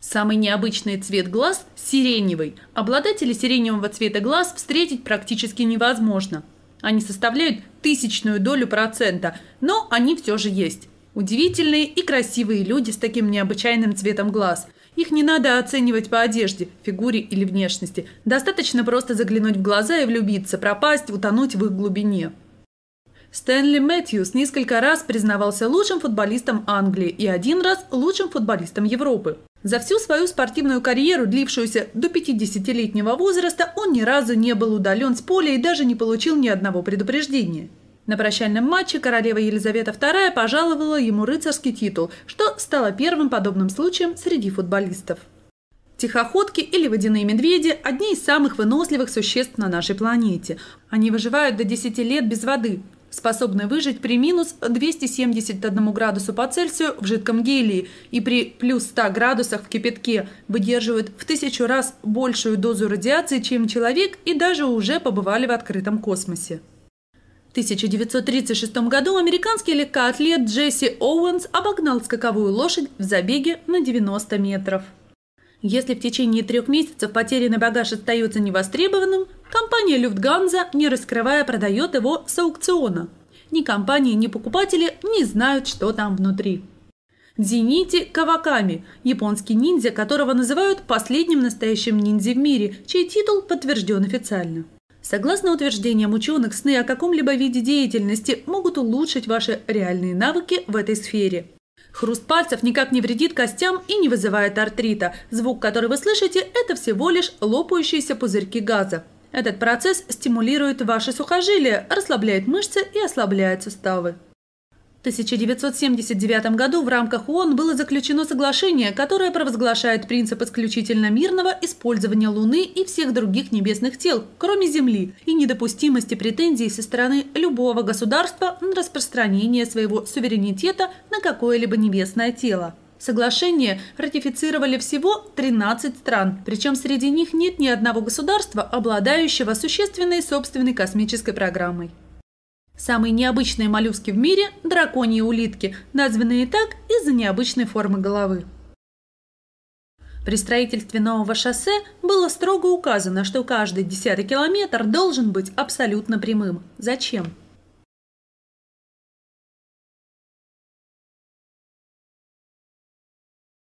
Самый необычный цвет глаз – сиреневый. Обладателей сиреневого цвета глаз встретить практически невозможно. Они составляют тысячную долю процента, но они все же есть. Удивительные и красивые люди с таким необычайным цветом глаз. Их не надо оценивать по одежде, фигуре или внешности. Достаточно просто заглянуть в глаза и влюбиться, пропасть, утонуть в их глубине. Стэнли Мэтьюс несколько раз признавался лучшим футболистом Англии и один раз лучшим футболистом Европы. За всю свою спортивную карьеру, длившуюся до 50-летнего возраста, он ни разу не был удален с поля и даже не получил ни одного предупреждения. На прощальном матче королева Елизавета II пожаловала ему рыцарский титул, что стало первым подобным случаем среди футболистов. Тихоходки или водяные медведи – одни из самых выносливых существ на нашей планете. Они выживают до 10 лет без воды, способны выжить при минус 271 градусу по Цельсию в жидком гелии и при плюс 100 градусах в кипятке, выдерживают в тысячу раз большую дозу радиации, чем человек и даже уже побывали в открытом космосе. В 1936 году американский легкоатлет Джесси Оуэнс обогнал скаковую лошадь в забеге на 90 метров. Если в течение трех месяцев потерянный багаж остается невостребованным, компания Люфтганза, не раскрывая, продает его с аукциона. Ни компании, ни покупатели не знают, что там внутри. Дзинити Каваками – японский ниндзя, которого называют последним настоящим ниндзя в мире, чей титул подтвержден официально. Согласно утверждениям ученых, сны о каком-либо виде деятельности могут улучшить ваши реальные навыки в этой сфере – Хруст пальцев никак не вредит костям и не вызывает артрита. Звук, который вы слышите, это всего лишь лопающиеся пузырьки газа. Этот процесс стимулирует ваши сухожилия, расслабляет мышцы и ослабляет суставы. 1979 году в рамках ООН было заключено соглашение, которое провозглашает принцип исключительно мирного использования Луны и всех других небесных тел, кроме Земли, и недопустимости претензий со стороны любого государства на распространение своего суверенитета на какое-либо небесное тело. Соглашение ратифицировали всего 13 стран, причем среди них нет ни одного государства, обладающего существенной собственной космической программой. Самые необычные моллюски в мире – драконьи улитки, названные так из-за необычной формы головы. При строительстве нового шоссе было строго указано, что каждый десятый километр должен быть абсолютно прямым. Зачем?